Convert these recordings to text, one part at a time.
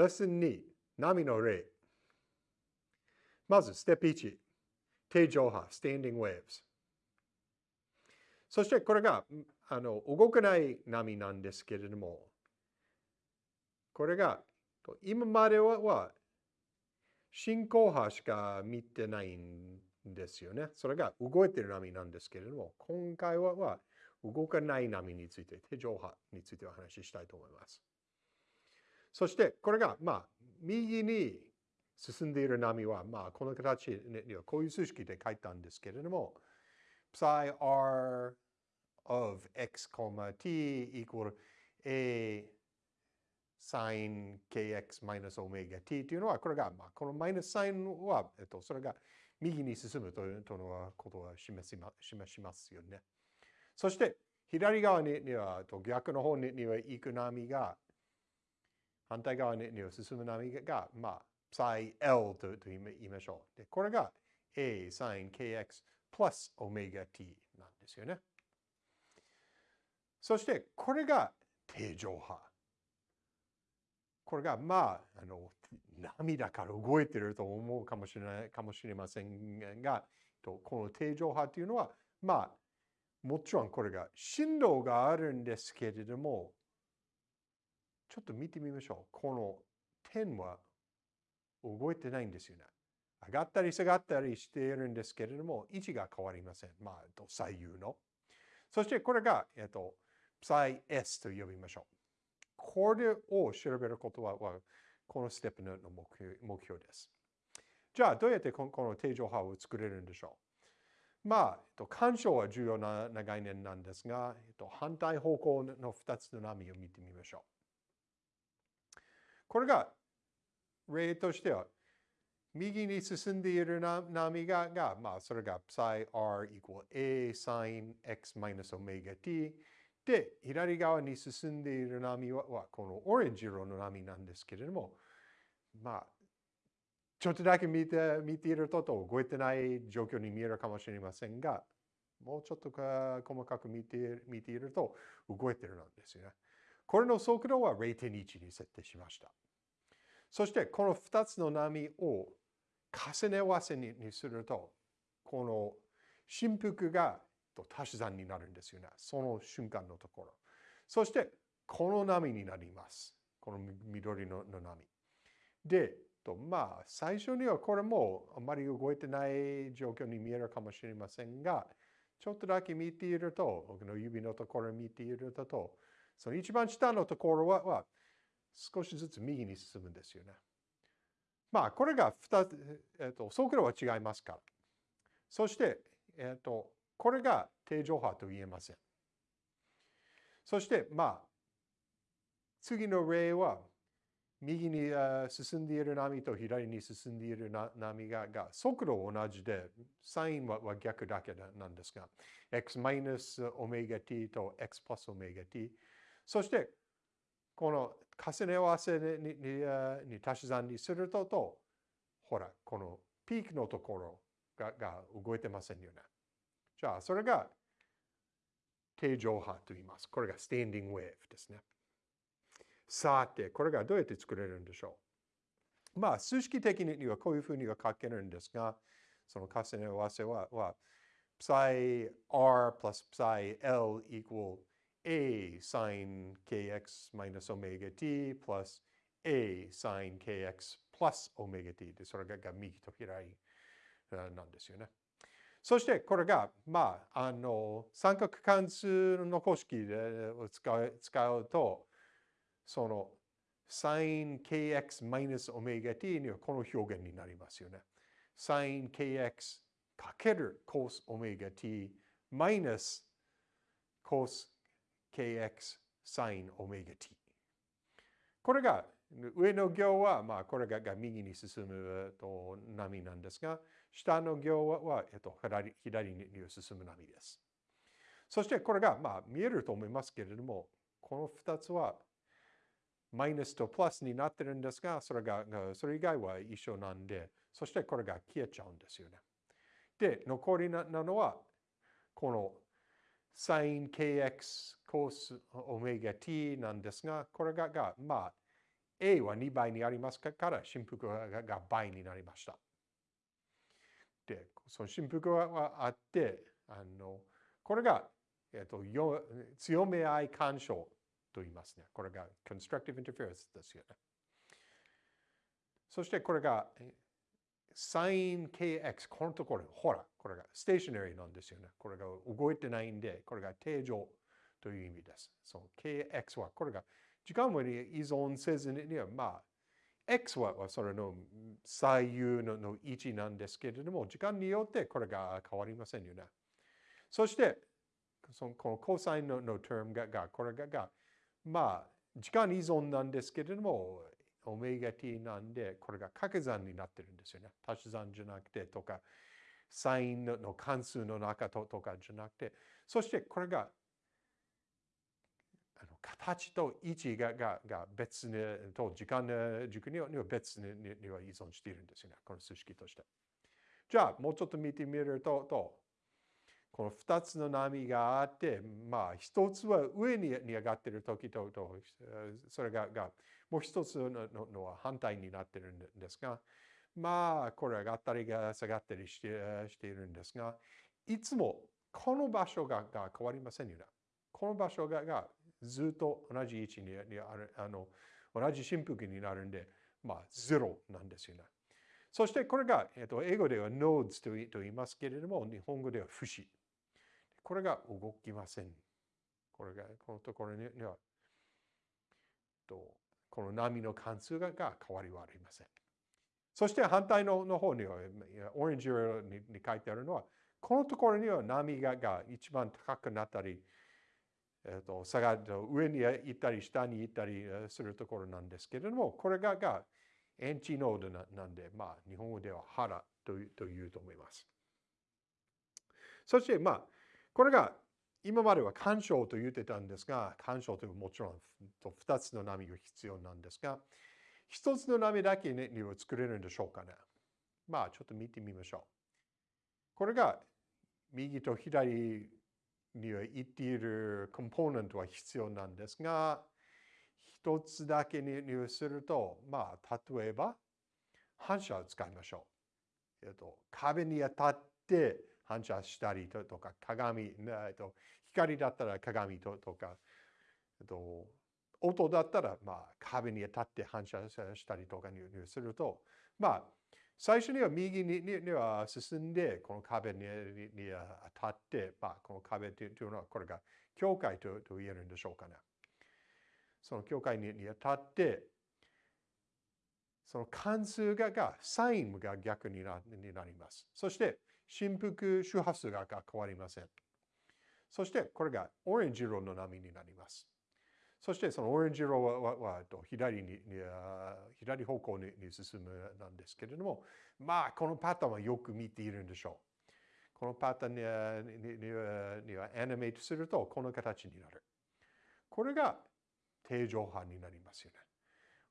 レッスン2、波の例。まず、ステップ1、定常波、standing waves。そして、これがあの動かない波なんですけれども、これが、今までは進行波しか見てないんですよね。それが動いてる波なんですけれども、今回は動かない波について、定常波についてお話ししたいと思います。そして、これが、まあ、右に進んでいる波は、まあ、この形にはこういう数式で書いたんですけれども、psi r of x, t equal a sin kx minus omega t というのは、これが、まあ、このマイナスサインは、えっと、それが右に進むというのことを示しま示しますよね。そして、左側には、逆の方には行く波が、反対側に進む波が、まあ、psi L と言いましょう。で、これが A sin kx plus omega t なんですよね。そして、これが定常波。これが、まあ、あの、涙から動いてると思うかもしれないかもしれませんが、この定常波というのは、まあ、もちろんこれが振動があるんですけれども、ちょっと見てみましょう。この点は動いてないんですよね。上がったり下がったりしているんですけれども、位置が変わりません。まあ、左右の。そしてこれが、えっと、psi s と呼びましょう。これを調べることは、このステップの目標です。じゃあ、どうやってこの定常波を作れるんでしょうまあ、えっと、干渉は重要な概念なんですが、えっと、反対方向の2つの波を見てみましょう。これが、例としては、右に進んでいる波が、がまあ、それが psi r equal a sin x minus omega t で、左側に進んでいる波は、このオレンジ色の波なんですけれども、まあ、ちょっとだけ見て見ているとと動いてない状況に見えるかもしれませんが、もうちょっとか細かく見て見ていると動いているんですよね。これの速度は0.1に設定しました。そしてこの2つの波を重ね合わせにすると、この振幅が足し算になるんですよね。その瞬間のところ。そして、この波になります。この緑の波。で、まあ、最初にはこれもあまり動いてない状況に見えるかもしれませんが、ちょっとだけ見ていると、僕の指のところ見ていると、その一番下のところはは少しずつ右に進むんですよね。まあ、これが2つ、えっと、速度は違いますから。そして、えっと、これが定常波と言えません。そして、まあ、次の例は、右に進んでいる波と左に進んでいる波がが速度同じで、サインは逆だけなんですが、x マイナスオメガ t と x プラスオメガ t。そして、この重ね合わせにに足し算にするとと、ほら、このピークのところがが動いてませんよね。じゃあ、それが定常波と言います。これがステンディングウェーブですね。さて、これがどうやって作れるんでしょうまあ、数式的にはこういうふうには書けるんですが、その重ね合わせは、は psi r plus psi l equal a sin kx minus omega t plus a sin kx plus omega t で、それが右と左なんですよね。そしてこれが、まあ、あの、三角関数の公式を使う使うと、その sin kx マイナスオメガ t にはこの表現になりますよね。sin kx かける cos オメガ t マイナス cos kx sin オメガ t。これが上の行は、まあ、これが右に進むと波なんですが、下の行は、えっと、左左に進む波です。そしてこれが、まあ、見えると思いますけれども、この2つはマイナスとプラスになってるんですが、それが、それ以外は一緒なんで、そしてこれが消えちゃうんですよね。で、残りなのは、この sin kx cos omega t なんですが、これがが、まあ、A は2倍にありますから振幅が倍になりました。で、その振幅はあって、あのこれが、えっと、よ強め合い干渉と言いますね。これが constructive interference ですよね。そしてこれが sinkx、このところ、ほら、これがステーショナリーなんですよね。これが動いてないんで、これが定常という意味です。その kx は、これが時間に依存せずには、まあ、x はそれの左右のの位置なんですけれども、時間によってこれが変わりませんよね。そして、そのこのコサインのの term がが、これがが、まあ、時間依存なんですけれども、オメガ t なんで、これが掛け算になってるんですよね。足し算じゃなくてとか、サインの関数の中ととかじゃなくて、そしてこれがあの形と位置ががが別にと時間軸には別にには依存しているんですよね。この数式として。じゃあ、もうちょっと見てみると、とこの2つの波があって、まあ、1つは上に上がっている時と、とそれががもう1つののは反対になっているんですが、まあ、これ上がったりが下がったりしてしているんですが、いつもこの場所がが変わりませんよね。この場所ががずっと同じ位置にある、あの同じ振幅になるんで、まあ、ゼロなんですよね。そしてこれが、えっと、英語では nodes と言いますけれども、日本語では節。これが動きません。これが、このところには、とこの波の関数が変わりはありません。そして反対のの方には、オレンジ色にに書いてあるのは、このところには波がが一番高くなったり、えー、と下が上に行ったり下に行ったりするところなんですけれども、これががエンチノードななんで、まあ、日本語では腹というと思います。そして、まあ、これが今までは干渉と言ってたんですが、干渉というもちろん2つの波が必要なんですが、1つの波だけには作れるんでしょうかね。まあちょっと見てみましょう。これが右と左には言っているコンポーネントは必要なんですが、1つだけにすると、まあ例えば反射を使いましょう。えっと、壁に当たって反射したりとか、鏡、えっと、光だったら鏡とか、えっと、音だったら、まあ、壁に当たって反射したりとかにすると、まあ、最初には右にには進んで、この壁にに当たって、まあ、この壁というのは、これが境界とと言えるんでしょうかね。その境界に当たって、その関数がが、サインが逆になになります。そして、振幅周波数が変わりません。そしてこれがオレンジ色の波になります。そしてそのオレンジ色ははは左に左方向に進むなんですけれども、まあこのパターンはよく見ているんでしょう。このパターンにににはアニメートするとこの形になる。これが定常波になりますよね。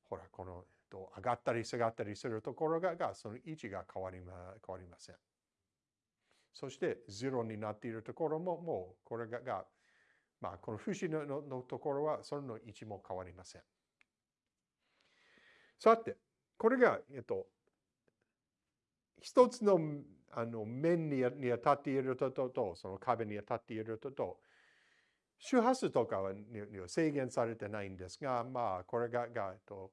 ほら、この上がったり下がったりするところががその位置が変わりま変わりません。そして0になっているところももうこれがが、まあ、この節のののところはその位置も変わりません。さて、これが、えっと、一つのあの面にに当たっているととと、その壁に当たっているとと、周波数とかは制限されてないんですが、まあ、これが、がえっと、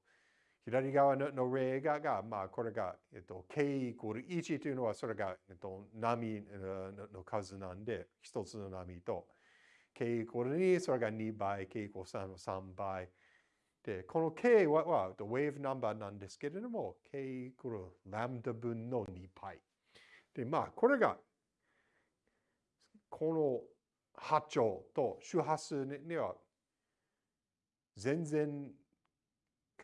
左側の例がが、まあ、これが、えっと、k イコール1というのは、それが、えっと、波の数なんで、一つの波と、k イコール2、それが2倍、k イコール3の3倍。で、この k は、は、ウェーブナンバーなんですけれども、k イコールラムダ分の2倍。で、まあ、これが、この波長と周波数には全然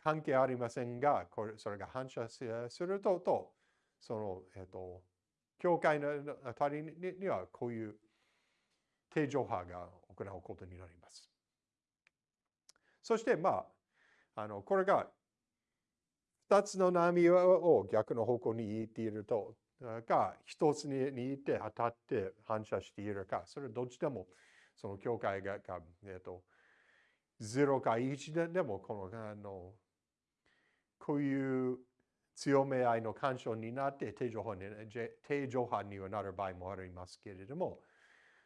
関係ありませんが、これそれが反射すると、とその、えっ、と、教会のあたりにはこういう定常波が行うことになります。そして、まあ、あのこれが2つの波を逆の方向に行っていると、か、1つに行って当たって反射しているか、それどっちでもその境界が、えっ、ー、と、0か1でもこのあのこういう強め合いの干渉になって定常波に定常波にはなる場合もありますけれども、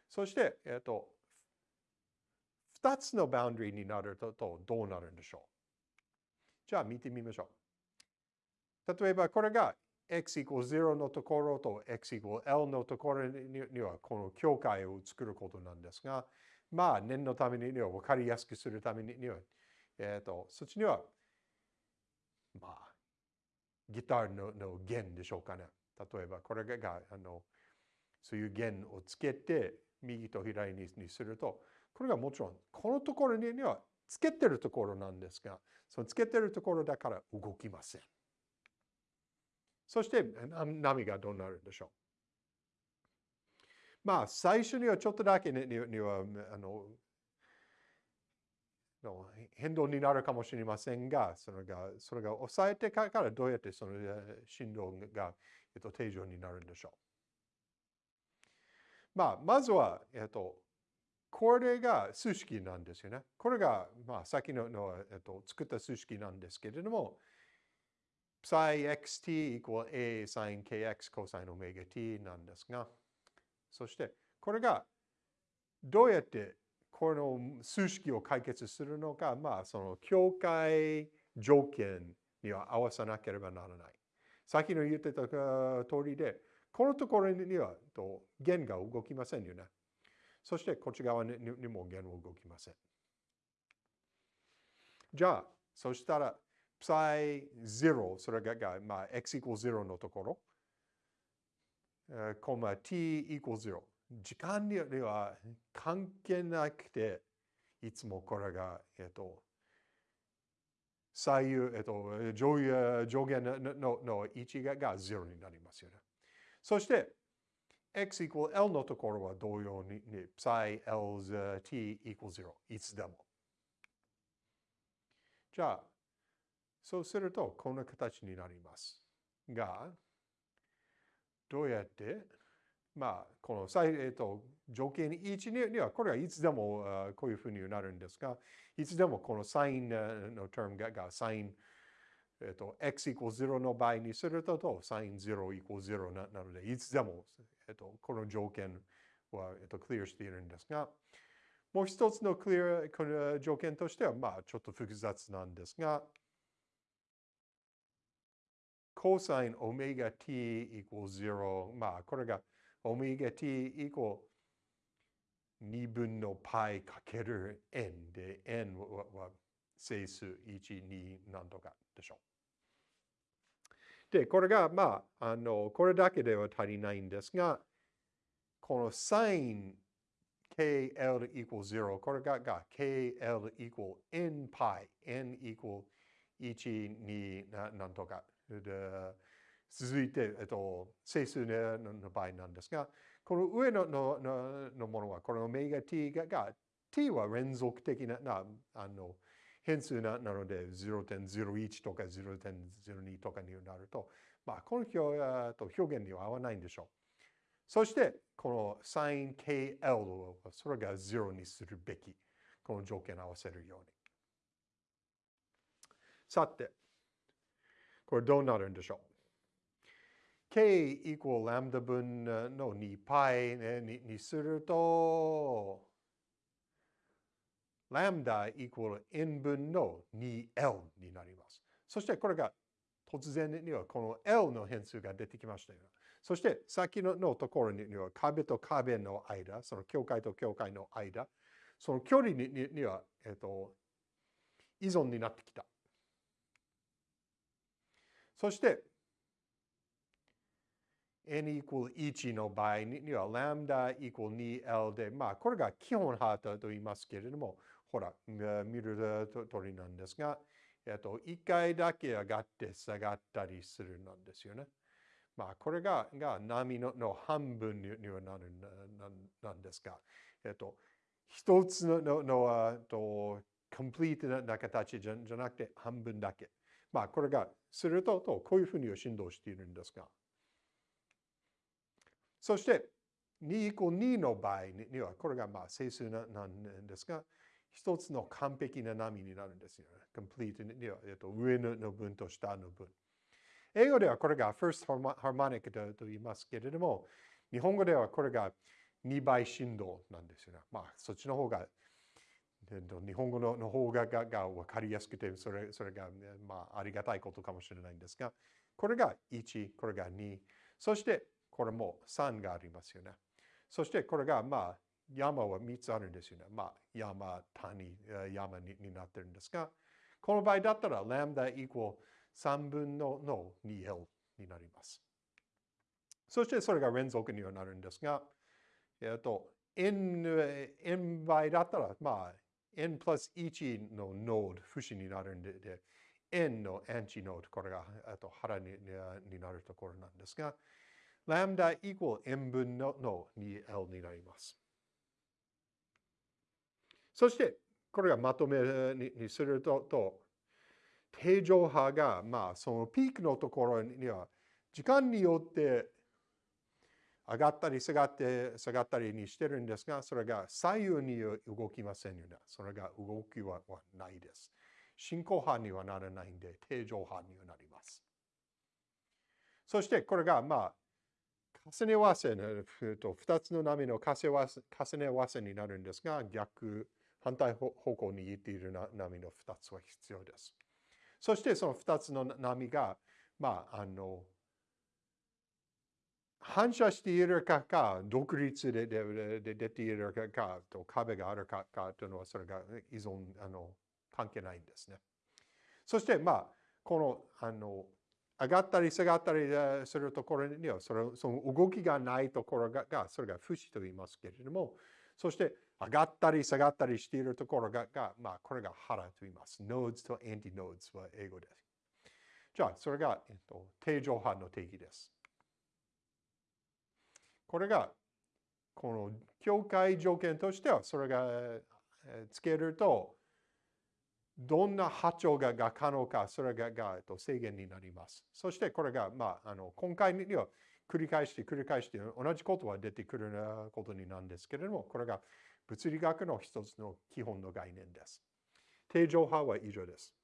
そして、えっと、2つのバウンドリーになるとどうなるんでしょう？じゃあ見てみましょう。例えばこれが x イコール0のところと x イコール L のところにはこの境界を作ることなんですが、まあ念のためには分かりやすくするためには、えっ、ー、と、そっちには、まあ、ギターのの弦でしょうかね。例えばこれがあのそういう弦をつけて右と左にすると、これがもちろんこのところにはつけてるところなんですが、そのつけてるところだから動きません。そして波がどうなるんでしょう。まあ、最初にはちょっとだけににはあのの変動になるかもしれませんが、それがそれが抑えてからどうやってその振動が、えっと、定常になるんでしょう。まあ、まずは、えっと、これが数式なんですよね。これが、まあ、先のの、えっと、作った数式なんですけれども、psi xt equal a sin kx cosine omega t なんですが、そしてこれがどうやってこの数式を解決するのか、まあその境界条件には合わさなければならない。さっきの言ってた通りで、このところには弦が動きませんよね。そしてこっち側にも弦は動きません。じゃあ、そしたら psi0、それが、まあ、x equal 0のところ、コマ t equal 0。時間には関係なくて、いつもこれが、えっと、左右、えっと、上上限のの位置がが0になりますよね。そして、x equal のところは同様に、psi L t equal 0。いつでも。じゃあ、そうすると、こんな形になります。が、どうやって、まあ、この、えっと、条件1には、これはいつでもこういうふうになるんですが、いつでもこのサインの term ががサイン、えっと、x イコール0の場合にすると、サイン0イコール0なので、いつでも、えっと、この条件は、えっと、クリアしているんですが、もう一つのクリア、この条件としては、まあ、ちょっと複雑なんですが、コサインオメガ t イコール0。まあ、これがオメガ t イコール2分の π かける n で、n は整数1、2なんとかでしょう。で、これが、まあ、あの、これだけでは足りないんですが、このサイン kl イコール0、これがが kl イコール n π、n イコール1、2ななんとかで続いて、えっと、整数の場合なんですが、この上ののののものは、このオメガ t がが t は連続的ななあの変数なので0.01とか0.02とかになると、まあ、この表と表現には合わないんでしょう。そして、この sinkl をそれが0にするべき。この条件を合わせるように。さて、これどうなるんでしょう？K イコールラムダ分の 2π にすると、ラムダイコール n 分の 2l になります。そしてこれが突然にはこの l の変数が出てきましたよ。そして先ののところには壁と壁の間、その境界と境界の間、その距離には、えっと、依存になってきた。そして、n イコール1の場合には、ラムダイコール 2l で、まあ、これが基本ハートと言いますけれども、ほら、見る通りなんですが、えっと、1回だけ上がって下がったりするなんですよね。まあ、これがが波のの半分にはなるなんですが、えっと、一つのののとコンプリートな形じゃじゃなくて半分だけ。まあ、これがすると、とこういうふうに振動しているんですが。そして、2イコー2の場合には、これがまあ整数なんですが、一つの完璧な波になるんですよね。complete には、えっと、上の分と下の分。英語ではこれが first harmonic と言いますけれども、日本語ではこれが2倍振動なんですよね。まあ、そっちの方が、日本語の方ががが分かりやすくて、それそれが、まあ、ありがたいことかもしれないんですが、これが1、これが2、そしてこれも3がありますよね。そしてこれが、まあ、山は3つあるんですよね。まあ、山、谷、山にになってるんですが、この場合だったら、ラムダイコール3分のの 2L になります。そしてそれが連続にはなるんですが、えっと、n, n 倍だったら、まあ、n プラス1のノード、節になるんで、で n のアンチノード、これがと腹にになるところなんですが、ラムダイコール n 分のの 2L になります。そして、これがまとめにすると、定常波が、まあ、そのピークのところには、時間によって上がったり下がって下がったりにしてるんですが、それが左右に動きませんよね。それが動きはないです。進行波にはならないんで、定常波にはなります。そしてこれが、まあ、重ね合わせの、2つの波の重ね合わせになるんですが、逆、反対方向に行っている波の2つは必要です。そしてその2つの波が、まあ、あの、反射しているかか、独立でで出ているかかと壁があるかかというのは、それが依存、あの、関係ないんですね。そして、まあ、この、あの、上がったり下がったりするところには、その動きがないところが、それが節と言いますけれども、そして上がったり下がったりしているところが、がまあ、これが腹と言います。nodes と anti-nodes は英語です。じゃあ、それが、えっと、定常波の定義です。これが、この境界条件としては、それがつけると、どんな波長がが可能か、それががえっと制限になります。そしてこれが、まあ、あの今回には繰り返して繰り返して同じことは出てくることになるんですけれども、これが物理学の一つの基本の概念です。定常波は以上です。